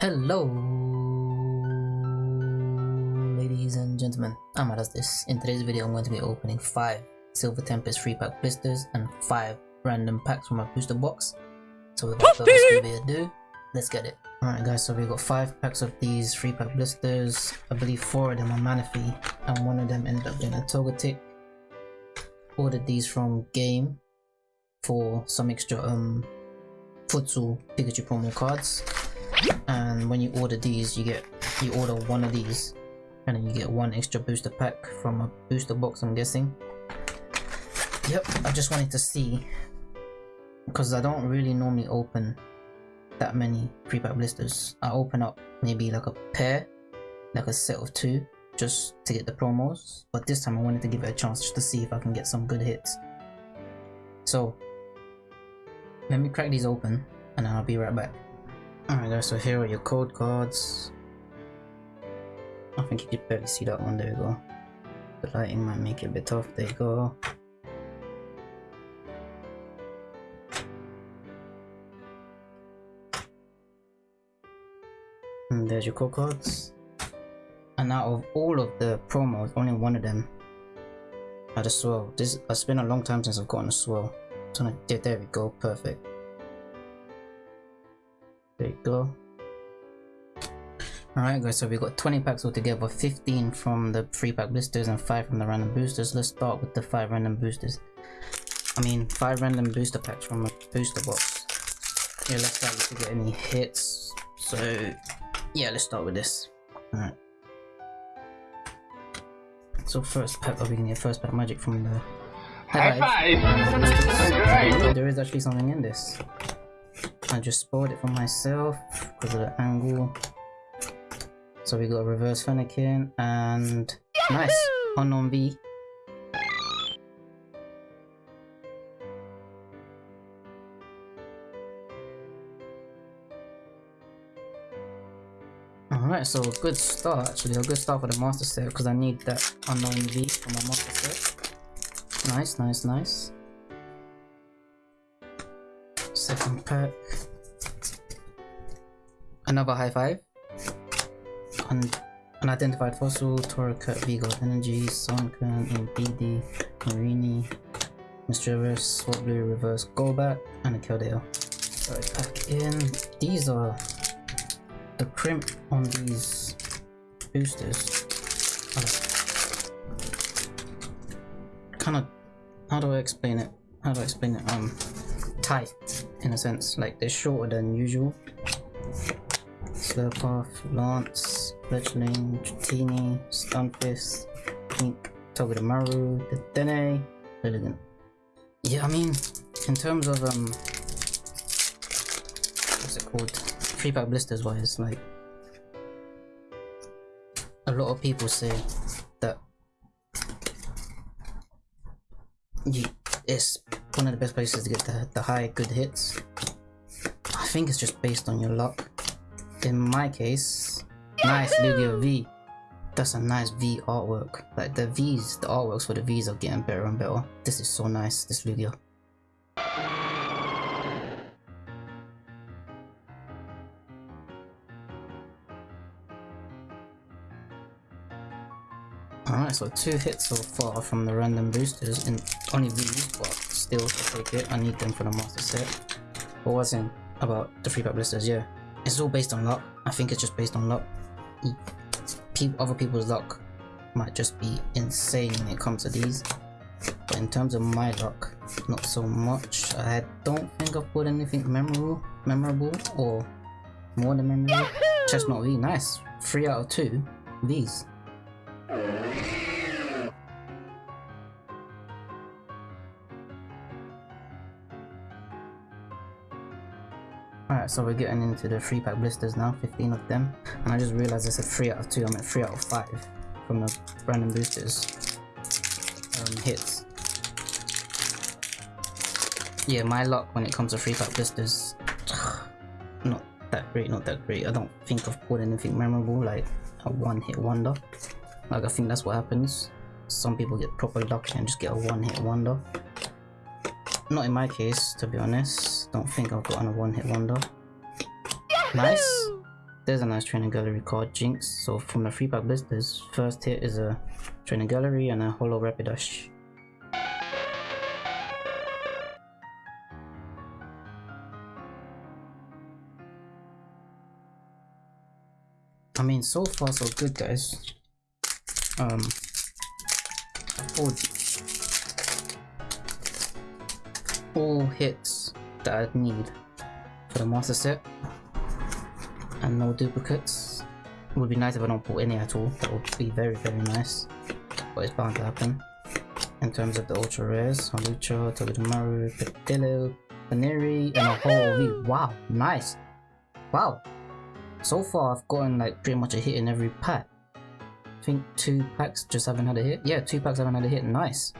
Hello, ladies and gentlemen. I'm this. In today's video, I'm going to be opening 5 Silver Tempest free pack blisters and 5 random packs from my booster box. So without further ado, let's get it. Alright guys, so we've got 5 packs of these free pack blisters. I believe 4 of them are Manaphy and one of them ended up being a Togetic. Ordered these from Game for some extra um Futsal Pikachu promo cards and when you order these you get you order one of these. And then you get one extra booster pack from a booster box I'm guessing. Yep I just wanted to see. Because I don't really normally open that many pre-pack blisters. I open up maybe like a pair like a set of two just to get the promos. But this time I wanted to give it a chance just to see if I can get some good hits. So let me crack these open and I'll be right back Alright guys, so here are your code cards. I think you could barely see that one, there you go. The lighting might make it a bit tough, there you go. And there's your code cards. And out of all of the promos, only one of them had a swirl. This it's been a long time since I've gotten a swirl. So there we go, perfect. There you go. Alright guys, so we've got 20 packs altogether, 15 from the free pack blisters and 5 from the random boosters. Let's start with the 5 random boosters. I mean, 5 random booster packs from a booster box. Yeah, let's start to get any hits. So, yeah, let's start with this. Alright. So first pack, oh, we can get first pack magic from the... High five! There is actually something in this. I just spoiled it for myself because of the angle. So we got a reverse Fennekin and nice Unown V. Alright, so a good start actually, a good start for the master set because I need that Unown V for my master set. Nice, nice, nice. Second pack. Another high five. Un unidentified fossil, Torracat, Vigo Energy, Sunkern, BD, Marini, Misdreavus, Swablu, Reverse, Golbat, and a Keldeo. Alright, pack in. These are the crimp on these boosters. Kind of, how do I explain it? How do I explain it? Um, tight in a sense, like they're shorter than usual. Slurpuff, Lance, Fletchling, Dratini, Stunfisk, Pink, Togedemaru, Dedenne, Lilligant. Yeah, I mean, in terms of, um, what's it called? Free pack blisters wise, like, a lot of people say that it's one of the best places to get the, the high good hits. I think it's just based on your luck in my case, nice Lugia V. That's a nice V artwork. Like the V's, the artworks for the V's are getting better and better. This is so nice, this Lugia. Alright, so two hits so far from the random boosters, and only V's, but still, to take it. I need them for the master set. What was in about the free pack blisters? Yeah, it's all based on luck. I think it's just based on luck. Other people's luck might just be insane when it comes to these. But in terms of my luck, not so much. I don't think I've put anything memorable, memorable or more than memorable. Chesnaught V, nice. 3 out of 2 V's. Alright, so we're getting into the 3 pack blisters now, 15 of them. And I just realized I said 3 out of 2, I meant 3 out of 5 from the random boosters um, hits. Yeah, my luck when it comes to 3 pack blisters, not that great, not that great. I don't think I've pulled anything memorable, like a one hit wonder. Like I think that's what happens. Some people get proper lucky and just get a one hit wonder. Not in my case, to be honest. Don't think I've gotten a one-hit wonder. Nice. there's a nice training gallery card, Jynx. So from the free pack blisters, first hit is a training gallery and a holo Rapidash. I mean, so far so good, guys. Um, all, all hits that I'd need for the master set, and no duplicates. It would be nice if I don't pull any at all. That would be very, very nice. But it's bound to happen. In terms of the ultra rares, Hawlucha, Togedemaru, Petillo, Baneri, and a whole. Wow, nice. Wow, so far, I've gotten like pretty much a hit in every pack. I think two packs just haven't had a hit. Yeah, two packs haven't had a hit. Nice.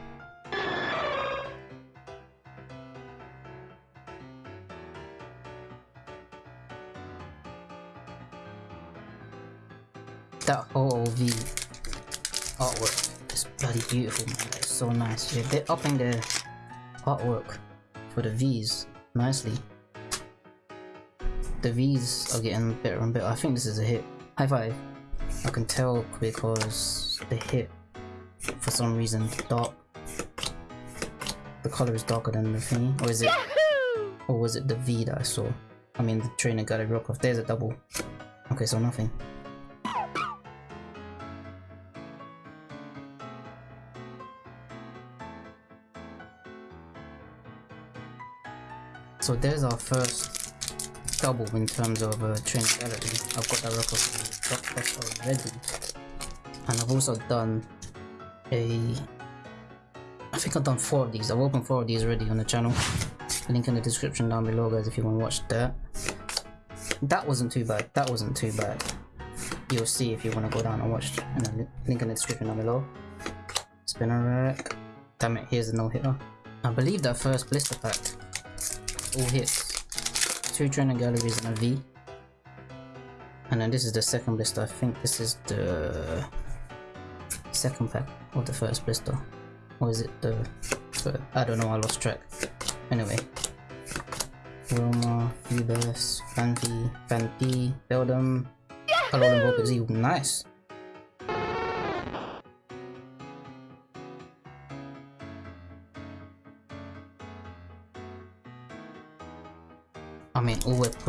That whole V artwork is bloody beautiful, man. It's so nice. Yeah, they're upping their artwork for the Vs nicely the V's are getting better and better. I think this is a hit. High five. I can tell because the hit, for some reason, dark. The color is darker than the thingy. Or is it? Or was it the V that I saw? I mean, the trainer got a rock off. There's a double. Okay, so nothing. So there's our first double in terms of uh, training gallery. I've got that record already. And I've also done a... I think I've done four of these. I've opened four of these already on the channel. Link in the description down below guys if you want to watch that. That wasn't too bad. That wasn't too bad. You'll see if you want to go down and watch. And link in the description down below. Spinarak. Damn it, here's a no-hitter. I believe that first blister pack all hits two training galleries and a V. And then this is the second blister. I think this is the second pack of the first blister. Or is it the third? I don't know, I lost track. Anyway. Roma, Ubers, Fanti, Fanti, Beldum, Alolan Vulpix Nice!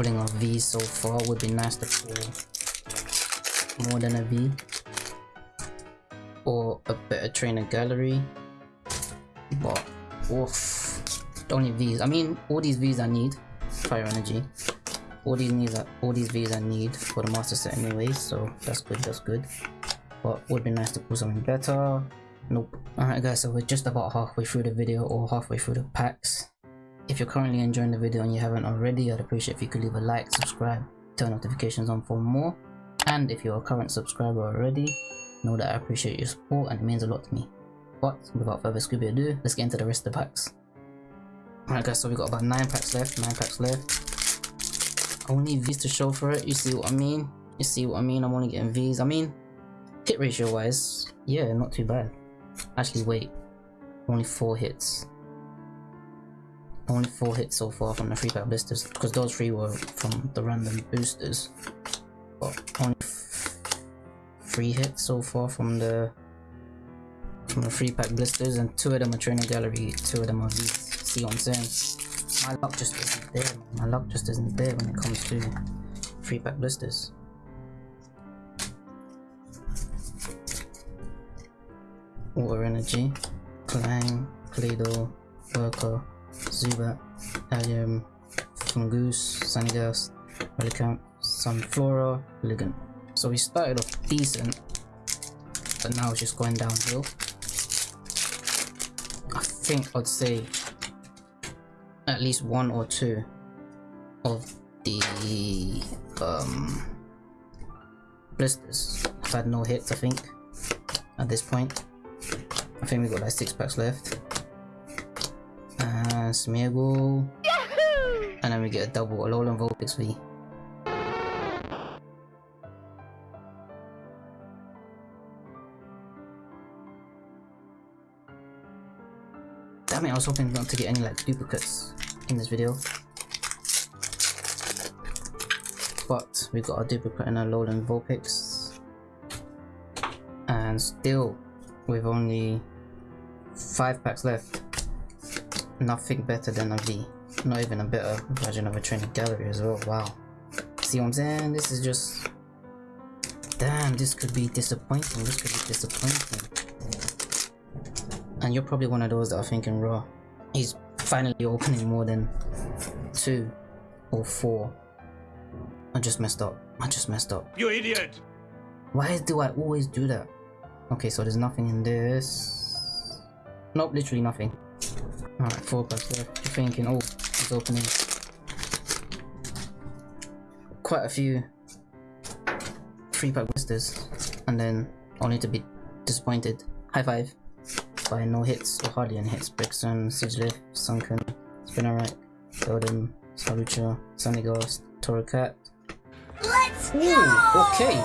All on V so far would be nice to pull more than a V. Or a better trainer gallery. But, oof. Only Vs. I mean, all these Vs I need. Fire energy. All these needs are, all these Vs I need for the master set anyway, so that's good, that's good. But would be nice to pull something better. Nope. Alright guys, so we're just about halfway through the video or halfway through the packs. If you're currently enjoying the video and you haven't already, I'd appreciate if you could leave a like, subscribe, turn notifications on for more. And if you're a current subscriber already, know that I appreciate your support and it means a lot to me. But without further Scooby ado, let's get into the rest of the packs. Alright guys, so we got about 9 packs left, 9 packs left. Only V's to show for it, you see what I mean? You see what I mean? I'm only getting V's. I mean, hit ratio wise, yeah, not too bad. Actually, wait, only 4 hits. Only 4 hits so far from the free pack blisters, because those 3 were from the random boosters. But only 3 hits so far from the from the free pack blisters, and 2 of them are trainer gallery, 2 of them are these. See what I'm saying? My luck just isn't there, My luck just isn't there when it comes to free pack blisters. Water Energy, Clang, Play-Doh, Worker, Zubat, Allium, Fungoose, Sanidas, Relicanth, Sunflora, Ligant. So we started off decent, but now it's just going downhill. I think I'd say at least one or two of the um, blisters have had no hits I think at this point. I think we've got like six packs left and Smeargle. And then we get a double Alolan Vulpix V. Damn it, I was hoping not to get any like duplicates in this video. but we got a duplicate in a Alolan Vulpix. And still, we've only 5 packs left, nothing better than a V. Not even a better version of a training gallery as well, wow. See what I'm saying? This is just... Damn, this could be disappointing, this could be disappointing. And you're probably one of those that are thinking, raw, he's finally opening more than two or four. I just messed up. I just messed up. You idiot! Why do I always do that? Okay, so there's nothing in this. Nope, literally nothing. Alright, left. You're thinking, oh, it's opening. Quite a few free pack blisters. And then only to be disappointed. High five by no hits or hardly any hits. Brixton, Sigilyph, Sunkern, Spinarak, Goldeen, Salucha, Sunny Ghost, Torracat. Let's Ooh, go! okay.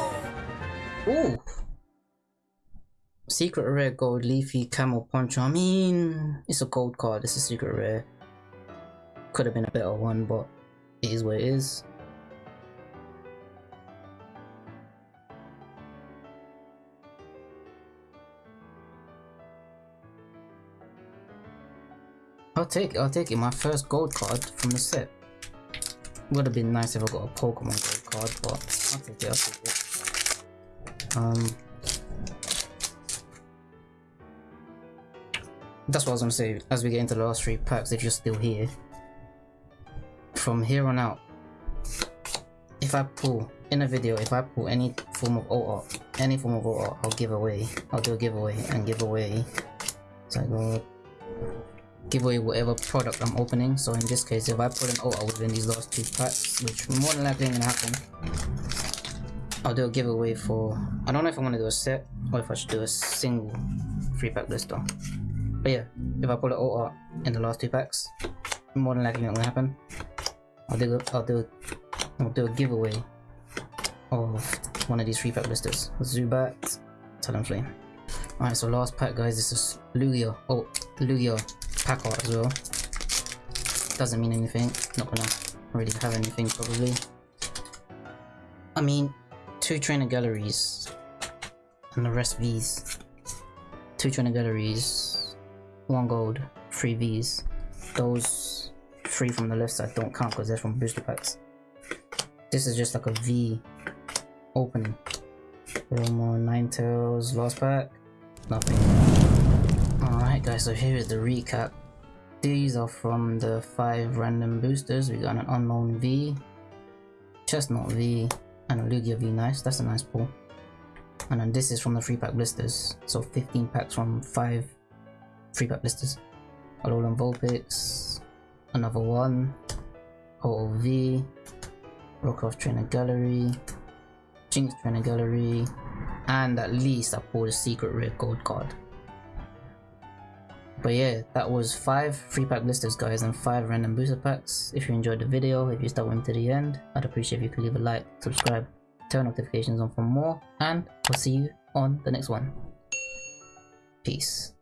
Ooh. Secret rare gold leafy camo poncho. I mean, it's a gold card. It's a secret rare. Could have been a better one, but it is what it is. I'll take it, I'll take it. My first gold card from the set. Would have been nice if I got a Pokemon gold card, but I'll take it, I'll take it. Um, that's what I was gonna say. As we get into the last three packs, if you're still here, from here on out, if I pull in a video, if I pull any form of alt art, any form of alt art, I'll give away. I'll do a giveaway and give away. So I go give away whatever product I'm opening. So in this case, if I put an alt art within these last two packs, which more than likely gonna happen, I'll do a giveaway for. I don't know if I want to do a set or if I should do a single free pack list blister. But yeah, if I pull it all art in the last two packs, more than likely not gonna happen. I'll do I'll do I'll do a giveaway of one of these three pack blisters. Zubat, Talonflame. Alright, so last pack guys, this is Lugia. Oh, Lugia pack art as well. Doesn't mean anything. Not gonna really have anything probably. I mean, two trainer galleries and the rest Vs. Two trainer galleries, one gold, three Vs. Those three from the left side don't count because they're from booster packs. This is just like a V opening. Little more Ninetales last pack. Nothing. Alright guys, so here is the recap. These are from the 5 random boosters. We got an Unown V, Chesnaught V, and a Lugia V. Nice, that's a nice pull. And then this is from the 3 pack blisters. So 15 packs from 5 3 pack blisters. Alolan Vulpix, another one, OOV, Rockcroft Trainer Gallery, Jynx Trainer Gallery, and at least I pulled a secret rare gold card. But yeah, that was 5 free pack blisters guys and 5 random booster packs. If you enjoyed the video, if you stuck with me to the end, I'd appreciate if you could leave a like, subscribe, turn notifications on for more, and I'll see you on the next one. Peace.